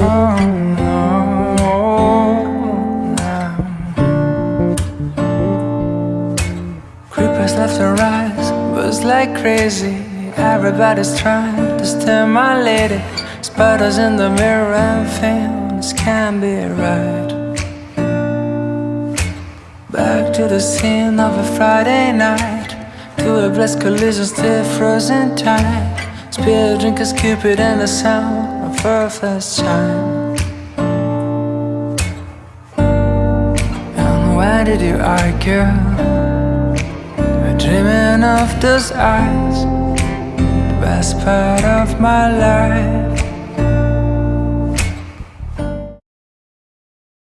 Oh, no. Creepers left to rise, was like crazy. Everybody's trying to stimulate it. Spiders in the mirror and things can't be right. Back to the scene of a Friday night. To a blessed collision, still frozen time. Spear drinkers, Cupid, and the sound of her first chime. And why did you argue? We're dreaming of those eyes, the best part of my life.